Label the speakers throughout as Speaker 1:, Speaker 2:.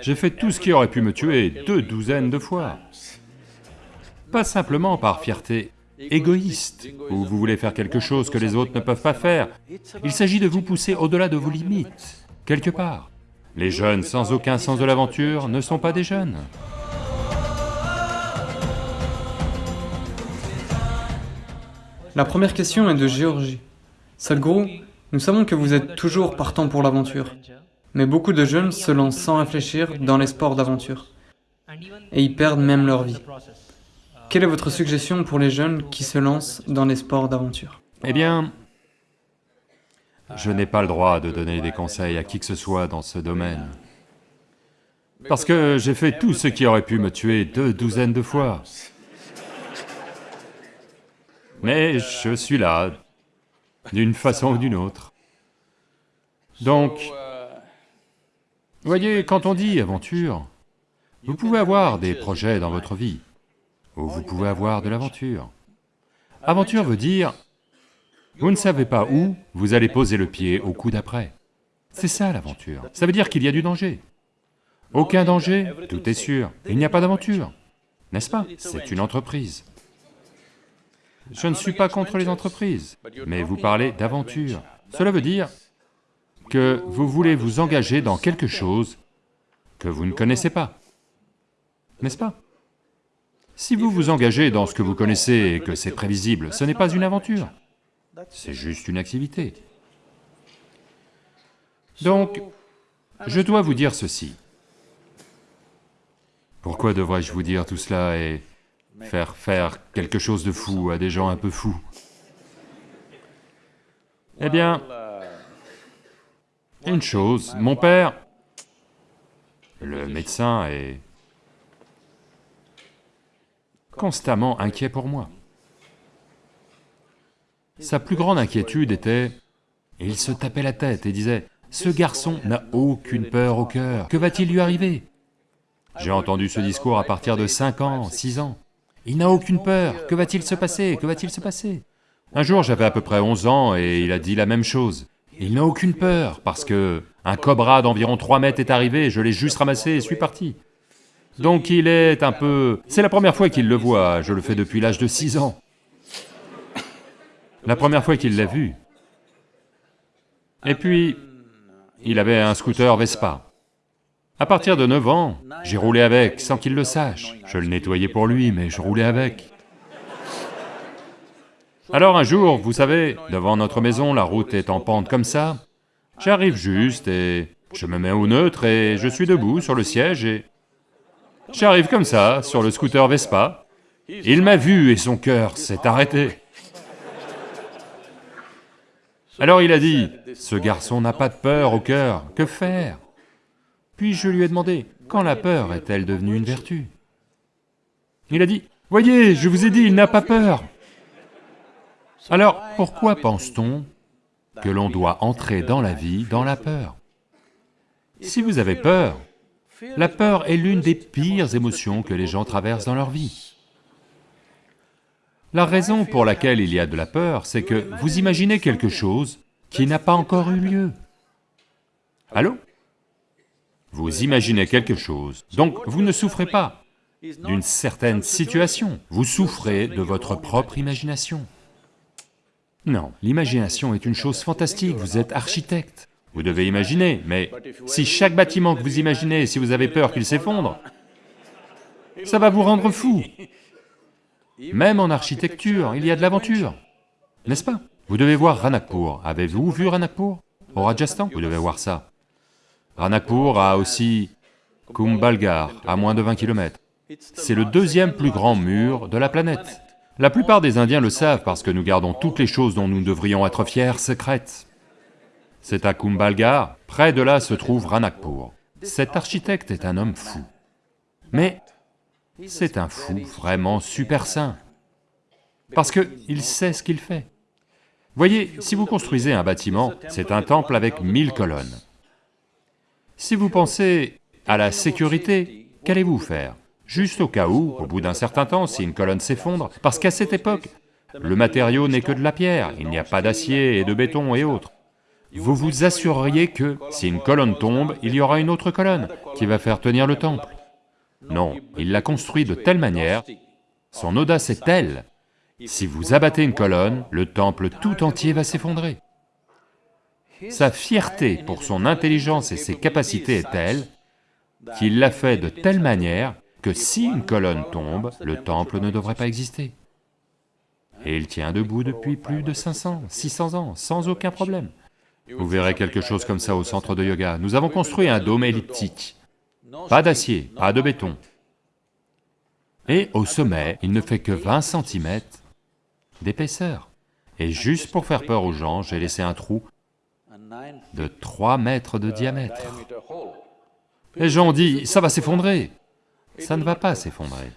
Speaker 1: J'ai fait tout ce qui aurait pu me tuer deux douzaines de fois. Pas simplement par fierté égoïste, ou vous voulez faire quelque chose que les autres ne peuvent pas faire. Il s'agit de vous pousser au-delà de vos limites, quelque part. Les jeunes sans aucun sens de l'aventure ne sont pas des jeunes.
Speaker 2: La première question est de Géorgie. Sadhguru, nous savons que vous êtes toujours partant pour l'aventure, mais beaucoup de jeunes se lancent sans réfléchir dans les sports d'aventure, et ils perdent même leur vie. Quelle est votre suggestion pour les jeunes qui se lancent dans les sports d'aventure?
Speaker 1: Eh bien, je n'ai pas le droit de donner des conseils à qui que ce soit dans ce domaine. Parce que j'ai fait tout ce qui aurait pu me tuer deux douzaines de fois. Mais je suis là, d'une façon ou d'une autre. Donc, voyez, quand on dit aventure, vous pouvez avoir des projets dans votre vie, ou vous pouvez avoir de l'aventure. Aventure veut dire, vous ne savez pas où vous allez poser le pied au coup d'après. C'est ça l'aventure, ça veut dire qu'il y a du danger. Aucun danger, tout est sûr, il n'y a pas d'aventure, n'est-ce pas? C'est une entreprise. Je ne suis pas contre les entreprises, mais vous parlez d'aventure. Cela veut dire que vous voulez vous engager dans quelque chose que vous ne connaissez pas, n'est-ce pas? Si vous vous engagez dans ce que vous connaissez et que c'est prévisible, ce n'est pas une aventure, c'est juste une activité. Donc, je dois vous dire ceci. Pourquoi devrais-je vous dire tout cela et faire faire quelque chose de fou à des gens un peu fous? Eh bien, une chose, mon père, le médecin, est constamment inquiet pour moi. Sa plus grande inquiétude était, il se tapait la tête et disait, « Ce garçon n'a aucune peur au cœur, que va-t-il lui arriver ?» J'ai entendu ce discours à partir de 5 ans, 6 ans. Il n'a aucune peur, que va-t-il se passer, que va-t-il se passer? Un jour j'avais à peu près 11 ans et il a dit la même chose. Il n'a aucune peur, parce que un cobra d'environ 3 mètres est arrivé, je l'ai juste ramassé et suis parti. Donc il est un peu... C'est la première fois qu'il le voit, je le fais depuis l'âge de 6 ans. La première fois qu'il l'a vu. Et puis, il avait un scooter Vespa. À partir de 9 ans, j'ai roulé avec, sans qu'il le sache. Je le nettoyais pour lui, mais je roulais avec. Alors un jour, vous savez, devant notre maison, la route est en pente comme ça, j'arrive juste et je me mets au neutre et je suis debout sur le siège et... J'arrive comme ça, sur le scooter Vespa, il m'a vu et son cœur s'est arrêté. Alors il a dit, ce garçon n'a pas de peur au cœur, que faire? Puis je lui ai demandé, quand la peur est-elle devenue une vertu? Il a dit, voyez, je vous ai dit, il n'a pas peur. Alors, pourquoi pense-t-on que l'on doit entrer dans la vie dans la peur? Si vous avez peur, la peur est l'une des pires émotions que les gens traversent dans leur vie. La raison pour laquelle il y a de la peur, c'est que vous imaginez quelque chose qui n'a pas encore eu lieu. Allô? Vous imaginez quelque chose, donc vous ne souffrez pas d'une certaine situation, vous souffrez de votre propre imagination. Non, l'imagination est une chose fantastique, vous êtes architecte, vous devez imaginer, mais si chaque bâtiment que vous imaginez, si vous avez peur qu'il s'effondre, ça va vous rendre fou. Même en architecture, il y a de l'aventure, n'est-ce pas? Vous devez voir Ranakpur, avez-vous vu Ranakpur Au Rajasthan? Vous devez voir ça. Ranakpur a aussi Kumbhalgarh, à moins de 20 km. C'est le deuxième plus grand mur de la planète. La plupart des Indiens le savent parce que nous gardons toutes les choses dont nous devrions être fiers secrètes. C'est à Kumbhalgarh, près de là se trouve Ranakpur. Cet architecte est un homme fou. Mais c'est un fou vraiment super sain, parce qu'il sait ce qu'il fait. Voyez, si vous construisez un bâtiment, c'est un temple avec mille colonnes. Si vous pensez à la sécurité, qu'allez-vous faire? Juste au cas où, au bout d'un certain temps, si une colonne s'effondre, parce qu'à cette époque, le matériau n'est que de la pierre, il n'y a pas d'acier et de béton et autres. vous vous assureriez que si une colonne tombe, il y aura une autre colonne qui va faire tenir le temple. Non, il l'a construit de telle manière, son audace est telle, si vous abattez une colonne, le temple tout entier va s'effondrer. Sa fierté pour son intelligence et ses capacités est telle qu'il l'a fait de telle manière que si une colonne tombe, le temple ne devrait pas exister. Et il tient debout depuis plus de 500, 600 ans, sans aucun problème. Vous verrez quelque chose comme ça au centre de yoga. Nous avons construit un dôme elliptique, pas d'acier, pas de béton. Et au sommet, il ne fait que 20 cm d'épaisseur. Et juste pour faire peur aux gens, j'ai laissé un trou de 3 mètres de diamètre. Les gens ont dit, ça va s'effondrer. Ça ne va pas s'effondrer.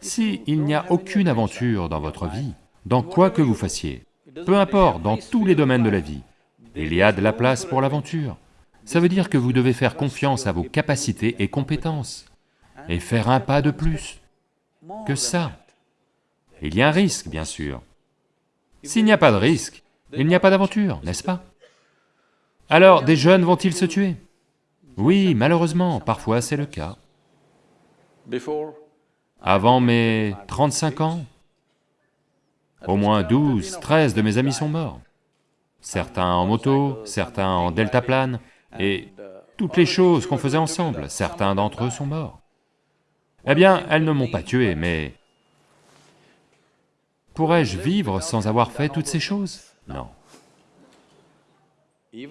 Speaker 1: Si il n'y a aucune aventure dans votre vie, dans quoi que vous fassiez, peu importe, dans tous les domaines de la vie, il y a de la place pour l'aventure. Ça veut dire que vous devez faire confiance à vos capacités et compétences, et faire un pas de plus que ça. Il y a un risque, bien sûr. S'il n'y a pas de risque, il n'y a pas d'aventure, n'est-ce pas? Alors, des jeunes vont-ils se tuer? Oui, malheureusement, parfois c'est le cas. Avant mes 35 ans, au moins 12, 13 de mes amis sont morts. Certains en moto, certains en deltaplane, et toutes les choses qu'on faisait ensemble, certains d'entre eux sont morts. Eh bien, elles ne m'ont pas tué, mais... Pourrais-je vivre sans avoir fait toutes ces choses? Non.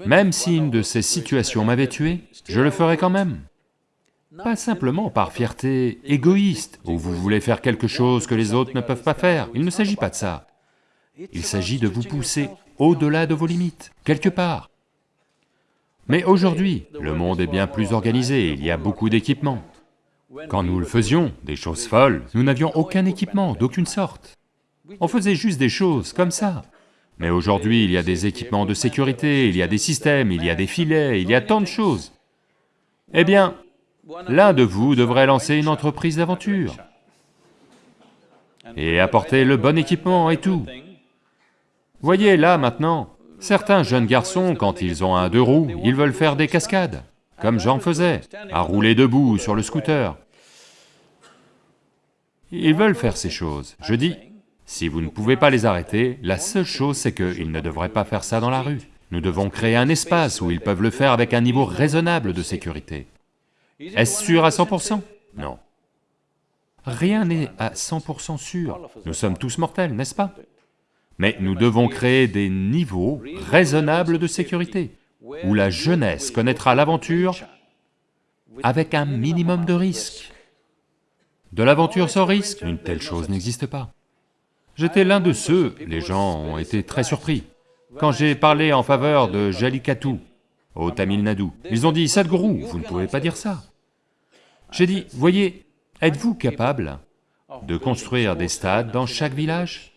Speaker 1: Même si une de ces situations m'avait tué, je le ferais quand même. Pas simplement par fierté égoïste, où vous voulez faire quelque chose que les autres ne peuvent pas faire, il ne s'agit pas de ça. Il s'agit de vous pousser au-delà de vos limites, quelque part. Mais aujourd'hui, le monde est bien plus organisé, il y a beaucoup d'équipements. Quand nous le faisions, des choses folles, nous n'avions aucun équipement, d'aucune sorte. On faisait juste des choses comme ça. Mais aujourd'hui, il y a des équipements de sécurité, il y a des systèmes, il y a des filets, il y a tant de choses. Eh bien, l'un de vous devrait lancer une entreprise d'aventure et apporter le bon équipement et tout. Voyez là maintenant, certains jeunes garçons, quand ils ont un deux roues, ils veulent faire des cascades, comme j'en faisais, à rouler debout sur le scooter. Ils veulent faire ces choses. Je dis, si vous ne pouvez pas les arrêter, la seule chose c'est qu'ils ne devraient pas faire ça dans la rue. Nous devons créer un espace où ils peuvent le faire avec un niveau raisonnable de sécurité. Est-ce sûr à 100% Non. Rien n'est à 100% sûr. Nous sommes tous mortels, n'est-ce pas? Mais nous devons créer des niveaux raisonnables de sécurité, où la jeunesse connaîtra l'aventure avec un minimum de risque. De l'aventure sans risque, une telle chose n'existe pas. J'étais l'un de ceux, les gens ont été très surpris, quand j'ai parlé en faveur de Jallikattu, au Tamil Nadu. Ils ont dit, Sadhguru, vous ne pouvez pas dire ça. J'ai dit, voyez, êtes-vous capable de construire des stades dans chaque village?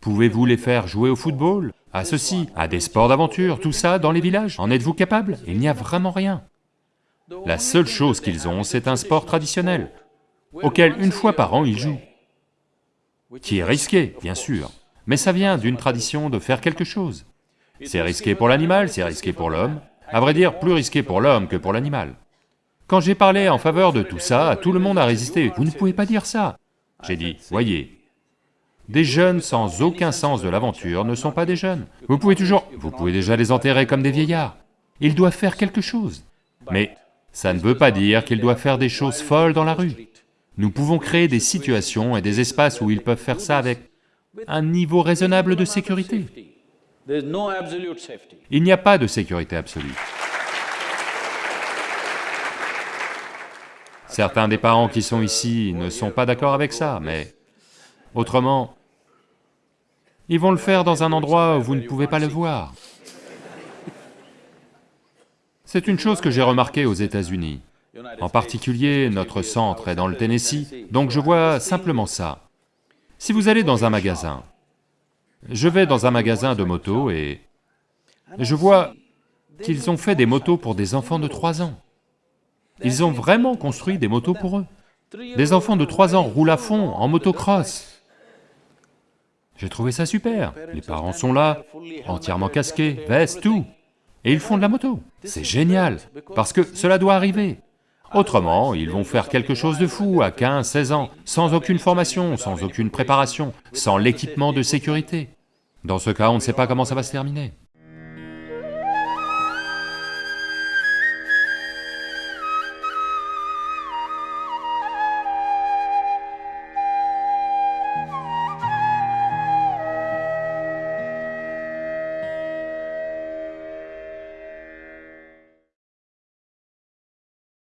Speaker 1: Pouvez-vous les faire jouer au football, à ceci, à des sports d'aventure, tout ça dans les villages? En êtes-vous capable? Il n'y a vraiment rien. La seule chose qu'ils ont, c'est un sport traditionnel, auquel une fois par an ils jouent, qui est risqué, bien sûr, mais ça vient d'une tradition de faire quelque chose. C'est risqué pour l'animal, c'est risqué pour l'homme, à vrai dire, plus risqué pour l'homme que pour l'animal. Quand j'ai parlé en faveur de tout ça, tout le monde a résisté, vous ne pouvez pas dire ça. J'ai dit, voyez, des jeunes sans aucun sens de l'aventure ne sont pas des jeunes. Vous pouvez toujours... vous pouvez déjà les enterrer comme des vieillards. Ils doivent faire quelque chose. Mais ça ne veut pas dire qu'ils doivent faire des choses folles dans la rue. Nous pouvons créer des situations et des espaces où ils peuvent faire ça avec un niveau raisonnable de sécurité. Il n'y a pas de sécurité absolue. Certains des parents qui sont ici ne sont pas d'accord avec ça, mais autrement, ils vont le faire dans un endroit où vous ne pouvez pas le voir. C'est une chose que j'ai remarquée aux États-Unis. En particulier, notre centre est dans le Tennessee, donc je vois simplement ça. Si vous allez dans un magasin, je vais dans un magasin de motos et je vois qu'ils ont fait des motos pour des enfants de 3 ans. Ils ont vraiment construit des motos pour eux. Des enfants de 3 ans roulent à fond en motocross. J'ai trouvé ça super, les parents sont là, entièrement casqués, veste, tout, et ils font de la moto. C'est génial, parce que cela doit arriver. Autrement, ils vont faire quelque chose de fou à 15, 16 ans, sans aucune formation, sans aucune préparation, sans l'équipement de sécurité. Dans ce cas, on ne sait pas comment ça va se terminer.